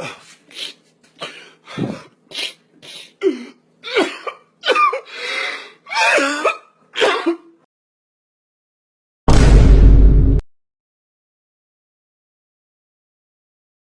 Oh,